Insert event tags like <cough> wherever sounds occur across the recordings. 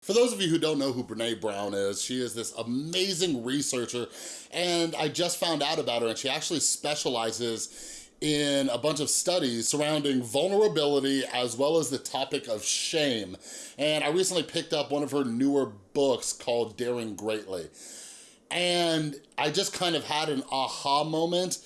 For those of you who don't know who Brene Brown is, she is this amazing researcher and I just found out about her and she actually specializes in a bunch of studies surrounding vulnerability as well as the topic of shame. And I recently picked up one of her newer books called Daring Greatly. And I just kind of had an aha moment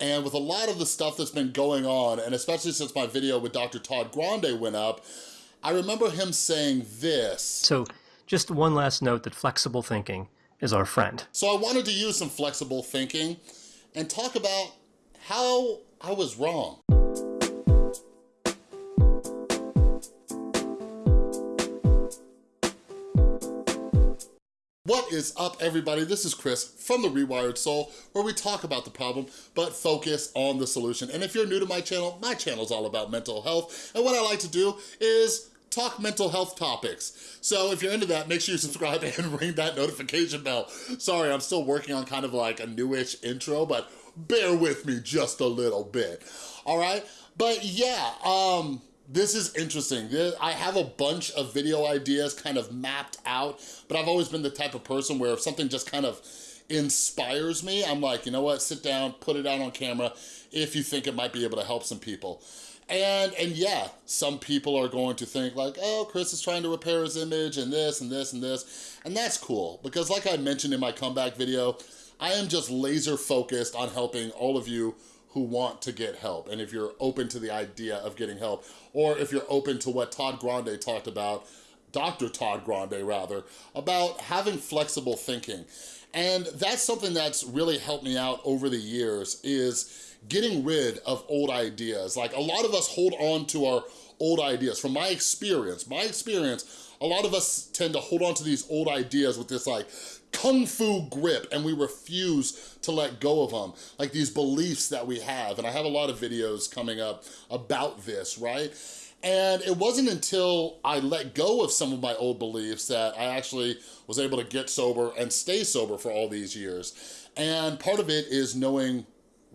and with a lot of the stuff that's been going on, and especially since my video with Dr. Todd Grande went up, I remember him saying this. So just one last note that flexible thinking is our friend. So I wanted to use some flexible thinking and talk about how I was wrong. What is up everybody? This is Chris from The Rewired Soul where we talk about the problem but focus on the solution. And if you're new to my channel, my channel is all about mental health and what I like to do is talk mental health topics. So if you're into that, make sure you subscribe and <laughs> ring that notification bell. Sorry, I'm still working on kind of like a newish intro, but bear with me just a little bit, all right? But yeah, um, this is interesting. I have a bunch of video ideas kind of mapped out, but I've always been the type of person where if something just kind of inspires me, I'm like, you know what, sit down, put it out on camera if you think it might be able to help some people. And, and yeah, some people are going to think like, oh, Chris is trying to repair his image and this and this and this. And that's cool because like I mentioned in my comeback video, I am just laser focused on helping all of you who want to get help and if you're open to the idea of getting help or if you're open to what Todd Grande talked about, Dr. Todd Grande rather, about having flexible thinking. And that's something that's really helped me out over the years is getting rid of old ideas. Like a lot of us hold on to our old ideas. From my experience, my experience, a lot of us tend to hold on to these old ideas with this like kung fu grip and we refuse to let go of them. Like these beliefs that we have. And I have a lot of videos coming up about this, right? And it wasn't until I let go of some of my old beliefs that I actually was able to get sober and stay sober for all these years. And part of it is knowing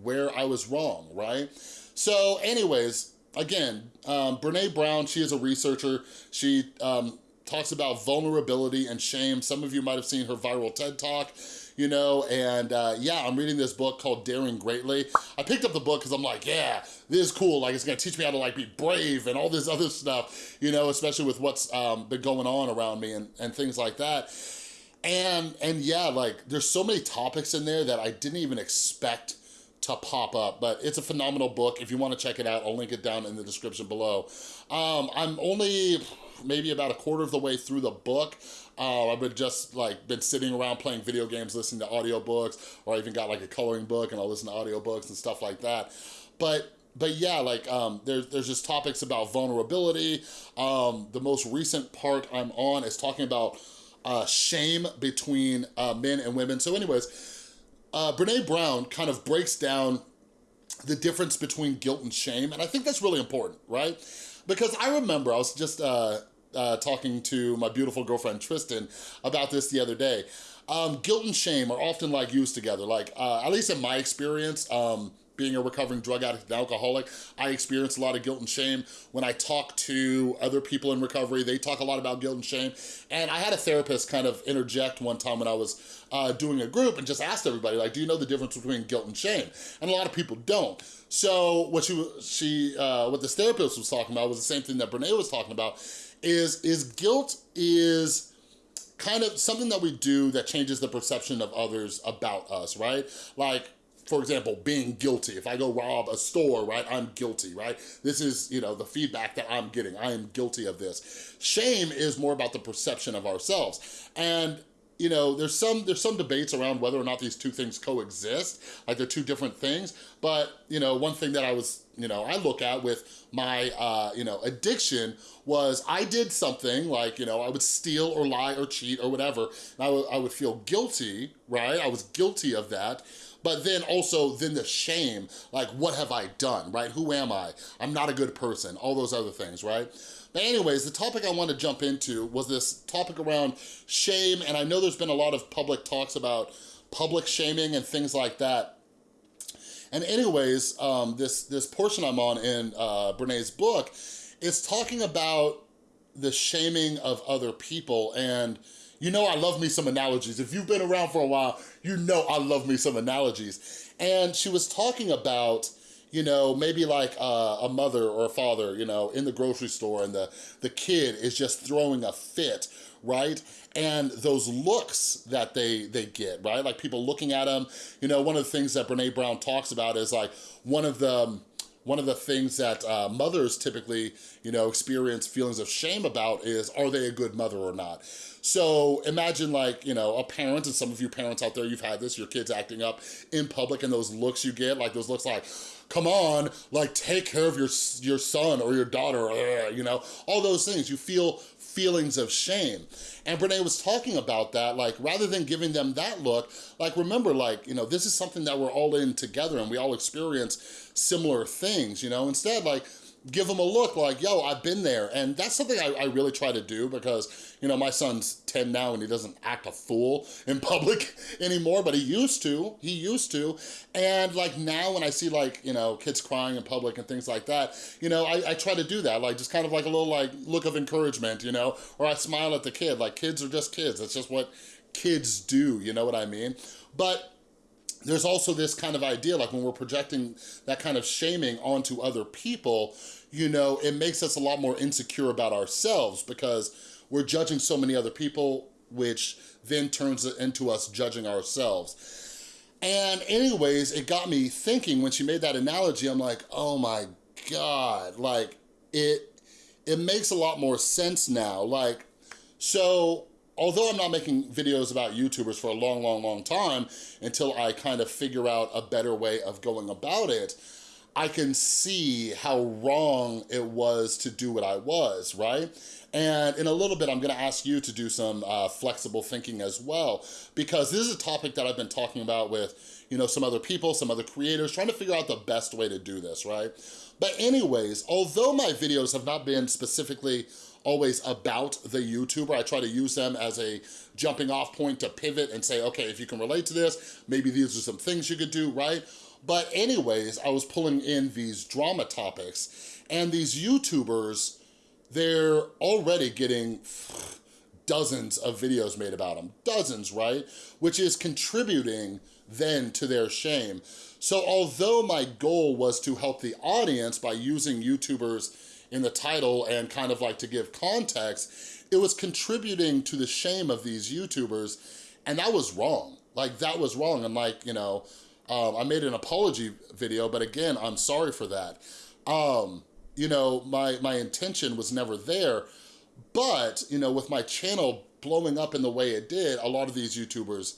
where I was wrong, right? So anyways, again, um, Brene Brown, she is a researcher. She um, talks about vulnerability and shame. Some of you might have seen her viral TED Talk you know, and uh, yeah, I'm reading this book called Daring Greatly. I picked up the book because I'm like, yeah, this is cool. Like, it's gonna teach me how to like be brave and all this other stuff, you know, especially with what's um, been going on around me and, and things like that. And, and yeah, like there's so many topics in there that I didn't even expect to pop up, but it's a phenomenal book. If you wanna check it out, I'll link it down in the description below. Um, I'm only maybe about a quarter of the way through the book. Uh, I've been just like been sitting around playing video games, listening to audiobooks, or I even got like a coloring book and I'll listen to audiobooks and stuff like that. But but yeah, like um, there's there's just topics about vulnerability. Um, the most recent part I'm on is talking about uh, shame between uh, men and women. So anyways, uh, Brene Brown kind of breaks down the difference between guilt and shame. And I think that's really important, right? Because I remember I was just uh, uh, talking to my beautiful girlfriend Tristan about this the other day. Um, guilt and shame are often like used together. Like, uh, at least in my experience, um, being a recovering drug addict and alcoholic, I experience a lot of guilt and shame. When I talk to other people in recovery, they talk a lot about guilt and shame. And I had a therapist kind of interject one time when I was uh, doing a group and just asked everybody, like, do you know the difference between guilt and shame? And a lot of people don't. So what she, she uh, what this therapist was talking about was the same thing that Brene was talking about, is, is guilt is kind of something that we do that changes the perception of others about us, right? Like, for example, being guilty. If I go rob a store, right, I'm guilty, right? This is, you know, the feedback that I'm getting. I am guilty of this. Shame is more about the perception of ourselves. And you know, there's some there's some debates around whether or not these two things coexist, like they're two different things. But you know, one thing that I was, you know, I look at with my, uh, you know, addiction was I did something like, you know, I would steal or lie or cheat or whatever, and I I would feel guilty, right? I was guilty of that. But then also then the shame, like what have I done, right? Who am I? I'm not a good person, all those other things, right? But anyways, the topic I want to jump into was this topic around shame, and I know there's been a lot of public talks about public shaming and things like that. And anyways, um, this, this portion I'm on in uh, Brene's book is talking about the shaming of other people and you know I love me some analogies. If you've been around for a while, you know I love me some analogies. And she was talking about you know, maybe like uh, a mother or a father, you know, in the grocery store and the, the kid is just throwing a fit, right? And those looks that they, they get, right? Like people looking at them, you know, one of the things that Brene Brown talks about is like one of the, one of the things that uh, mothers typically, you know, experience feelings of shame about is, are they a good mother or not? So imagine like, you know, a parent, and some of you parents out there, you've had this, your kids acting up in public and those looks you get, like those looks like, come on, like take care of your, your son or your daughter, you know, all those things. You feel feelings of shame. And Brene was talking about that, like rather than giving them that look, like remember like, you know, this is something that we're all in together and we all experience similar things, you know, instead like, give them a look like, yo, I've been there. And that's something I, I, really try to do because, you know, my son's 10 now and he doesn't act a fool in <laughs> public anymore, but he used to, he used to. And like now when I see like, you know, kids crying in public and things like that, you know, I, I try to do that, like just kind of like a little like look of encouragement, you know, or I smile at the kid, like kids are just kids. That's just what kids do, you know what I mean? But there's also this kind of idea, like when we're projecting that kind of shaming onto other people, you know, it makes us a lot more insecure about ourselves because we're judging so many other people, which then turns into us judging ourselves. And anyways, it got me thinking when she made that analogy, I'm like, oh my God, like it, it makes a lot more sense now. Like, so although I'm not making videos about YouTubers for a long, long, long time until I kind of figure out a better way of going about it, I can see how wrong it was to do what I was, right? And in a little bit, I'm gonna ask you to do some uh, flexible thinking as well, because this is a topic that I've been talking about with, you know, some other people, some other creators, trying to figure out the best way to do this, right? But anyways, although my videos have not been specifically always about the YouTuber. I try to use them as a jumping off point to pivot and say, okay, if you can relate to this, maybe these are some things you could do, right? But anyways, I was pulling in these drama topics and these YouTubers, they're already getting dozens of videos made about them, dozens, right? Which is contributing then to their shame. So although my goal was to help the audience by using YouTubers in the title and kind of like to give context, it was contributing to the shame of these YouTubers and that was wrong. Like that was wrong and like, you know, um, I made an apology video, but again, I'm sorry for that. Um, you know, my, my intention was never there, but, you know, with my channel blowing up in the way it did, a lot of these YouTubers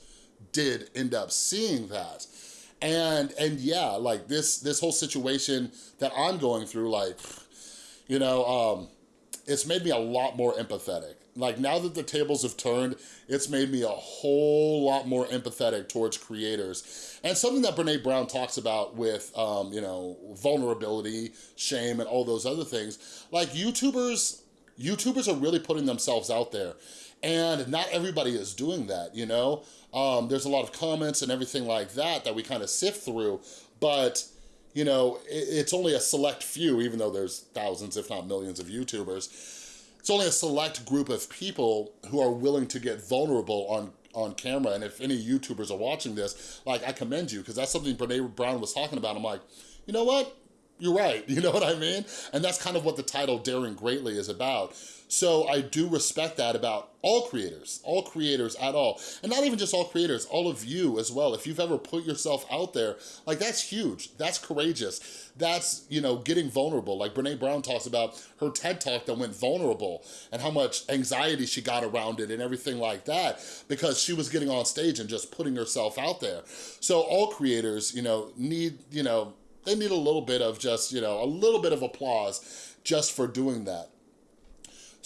did end up seeing that. And, and yeah, like this, this whole situation that I'm going through, like, you know, um, it's made me a lot more empathetic. Like now that the tables have turned, it's made me a whole lot more empathetic towards creators. And something that Brene Brown talks about with, um, you know, vulnerability, shame, and all those other things, like YouTubers, YouTubers are really putting themselves out there. And not everybody is doing that, you know? Um, there's a lot of comments and everything like that that we kind of sift through, but you know, it's only a select few, even though there's thousands, if not millions of YouTubers, it's only a select group of people who are willing to get vulnerable on on camera. And if any YouTubers are watching this, like, I commend you, because that's something Brene Brown was talking about. I'm like, you know what? You're right, <laughs> you know what I mean? And that's kind of what the title Daring Greatly is about. So I do respect that about all creators, all creators at all. And not even just all creators, all of you as well. If you've ever put yourself out there, like that's huge, that's courageous. That's, you know, getting vulnerable. Like Brene Brown talks about her TED Talk that went vulnerable and how much anxiety she got around it and everything like that because she was getting on stage and just putting herself out there. So all creators, you know, need, you know, they need a little bit of just, you know, a little bit of applause just for doing that.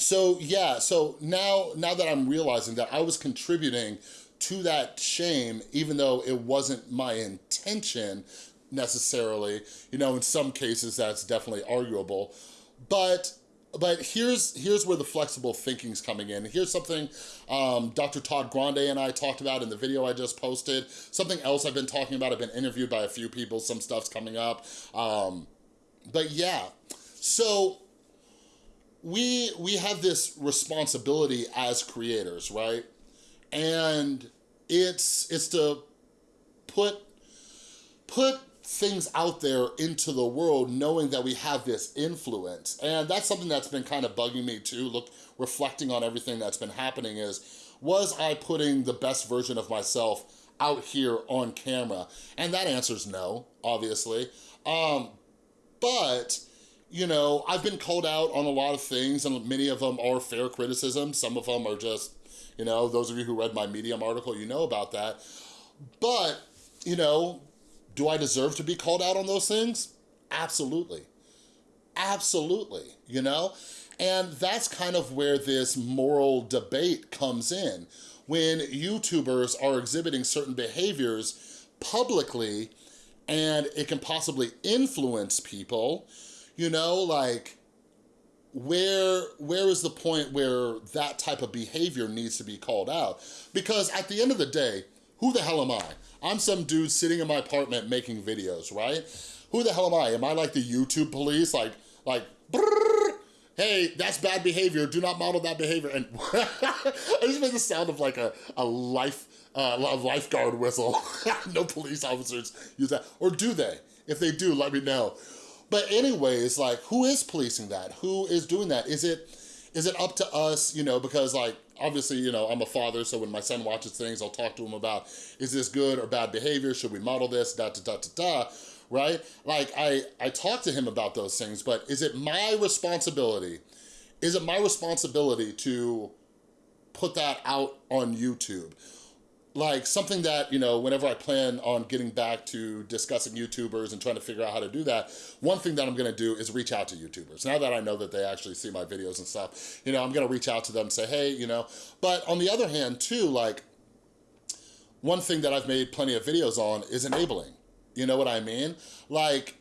So yeah, so now, now that I'm realizing that I was contributing to that shame, even though it wasn't my intention necessarily, you know, in some cases that's definitely arguable, but but here's here's where the flexible thinking's coming in. Here's something um, Dr. Todd Grande and I talked about in the video I just posted. Something else I've been talking about. I've been interviewed by a few people. Some stuff's coming up. Um, but yeah, so we we have this responsibility as creators, right? And it's it's to put put things out there into the world knowing that we have this influence. And that's something that's been kind of bugging me too, look, reflecting on everything that's been happening is, was I putting the best version of myself out here on camera? And that answer's no, obviously. Um, but, you know, I've been called out on a lot of things and many of them are fair criticism. Some of them are just, you know, those of you who read my Medium article, you know about that. But, you know, do I deserve to be called out on those things? Absolutely. Absolutely, you know? And that's kind of where this moral debate comes in. When YouTubers are exhibiting certain behaviors publicly and it can possibly influence people, you know, like where where is the point where that type of behavior needs to be called out? Because at the end of the day, who the hell am I? I'm some dude sitting in my apartment making videos, right? Who the hell am I? Am I like the YouTube police? Like, like, brrr, hey, that's bad behavior. Do not model that behavior. And <laughs> I just made the sound of like a, a life, uh, a lifeguard whistle. <laughs> no police officers use that. Or do they? If they do, let me know. But anyways, like, who is policing that? Who is doing that? Is it, is it up to us, you know, because like, obviously, you know, I'm a father, so when my son watches things, I'll talk to him about, is this good or bad behavior? Should we model this? Da, da, da, da, da, right? Like, I, I talk to him about those things, but is it my responsibility? Is it my responsibility to put that out on YouTube? Like something that, you know, whenever I plan on getting back to discussing YouTubers and trying to figure out how to do that, one thing that I'm gonna do is reach out to YouTubers. Now that I know that they actually see my videos and stuff, you know, I'm gonna reach out to them and say, hey, you know, but on the other hand too, like, one thing that I've made plenty of videos on is enabling. You know what I mean? Like,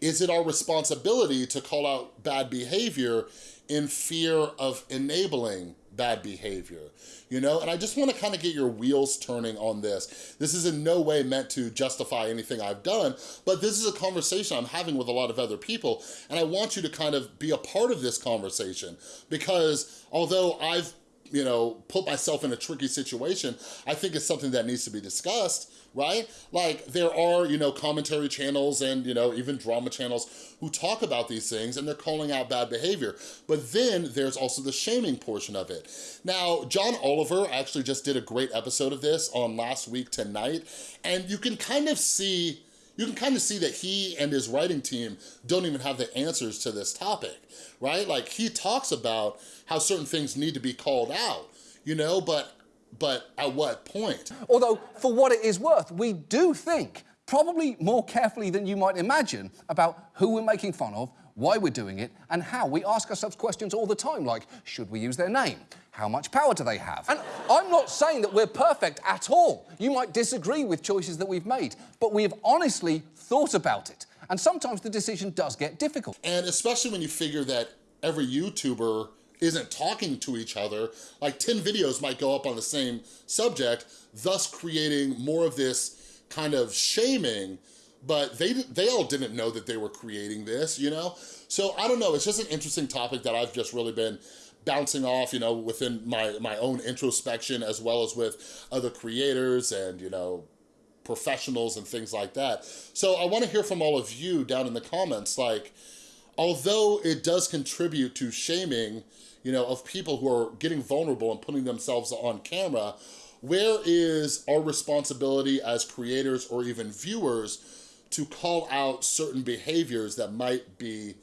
is it our responsibility to call out bad behavior in fear of enabling bad behavior, you know? And I just wanna kind of get your wheels turning on this. This is in no way meant to justify anything I've done, but this is a conversation I'm having with a lot of other people, and I want you to kind of be a part of this conversation because although I've you know, put myself in a tricky situation, I think it's something that needs to be discussed, right? Like there are, you know, commentary channels and, you know, even drama channels who talk about these things and they're calling out bad behavior. But then there's also the shaming portion of it. Now, John Oliver actually just did a great episode of this on last week tonight, and you can kind of see you can kind of see that he and his writing team don't even have the answers to this topic, right? Like he talks about how certain things need to be called out, you know, but but at what point? Although, for what it is worth, we do think, probably more carefully than you might imagine, about who we're making fun of, why we're doing it, and how. We ask ourselves questions all the time, like, should we use their name? How much power do they have? And I'm not saying that we're perfect at all. You might disagree with choices that we've made, but we have honestly thought about it. And sometimes the decision does get difficult. And especially when you figure that every YouTuber isn't talking to each other, like 10 videos might go up on the same subject, thus creating more of this kind of shaming, but they, they all didn't know that they were creating this, you know? So I don't know, it's just an interesting topic that I've just really been bouncing off, you know, within my, my own introspection as well as with other creators and, you know, professionals and things like that. So I wanna hear from all of you down in the comments, like, although it does contribute to shaming, you know, of people who are getting vulnerable and putting themselves on camera, where is our responsibility as creators or even viewers to call out certain behaviors that might be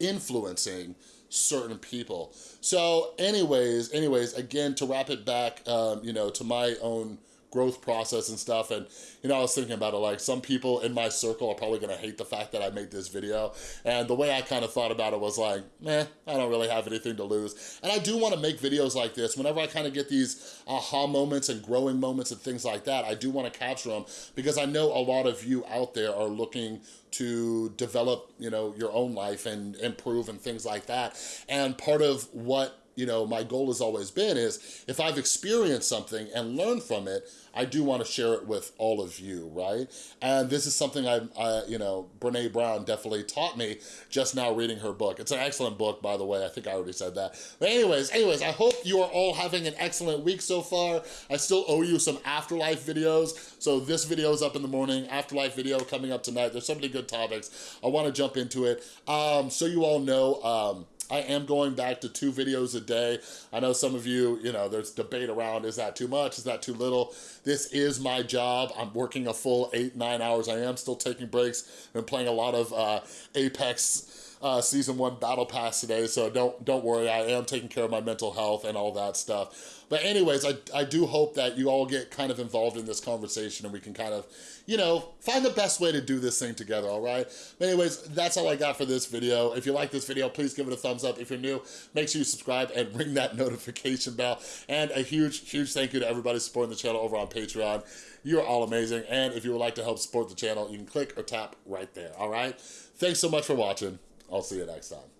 influencing certain people. So anyways, anyways, again, to wrap it back, um, you know, to my own growth process and stuff. And, you know, I was thinking about it, like some people in my circle are probably gonna hate the fact that I made this video. And the way I kind of thought about it was like, meh, I don't really have anything to lose. And I do wanna make videos like this. Whenever I kind of get these aha moments and growing moments and things like that, I do wanna capture them because I know a lot of you out there are looking to develop, you know, your own life and improve and things like that. And part of what you know, my goal has always been is if I've experienced something and learned from it, I do want to share it with all of you, right? And this is something I, I, you know, Brene Brown definitely taught me just now reading her book. It's an excellent book, by the way. I think I already said that. But anyways, anyways, I hope you are all having an excellent week so far. I still owe you some afterlife videos. So this video is up in the morning, afterlife video coming up tonight. There's so many good topics. I want to jump into it. Um, so you all know, um, I am going back to two videos a day. I know some of you, you know, there's debate around, is that too much? Is that too little? This is my job. I'm working a full eight, nine hours. I am still taking breaks. I'm playing a lot of uh, Apex uh, Season 1 Battle Pass today, so don't, don't worry. I am taking care of my mental health and all that stuff. But anyways, I, I do hope that you all get kind of involved in this conversation and we can kind of, you know, find the best way to do this thing together, all right? But anyways, that's all I got for this video. If you like this video, please give it a thumbs up. If you're new, make sure you subscribe and <laughs> ring that notification bell. And a huge, huge thank you to everybody supporting the channel over on Patreon. You're all amazing. And if you would like to help support the channel, you can click or tap right there, all right? Thanks so much for watching. I'll see you next time.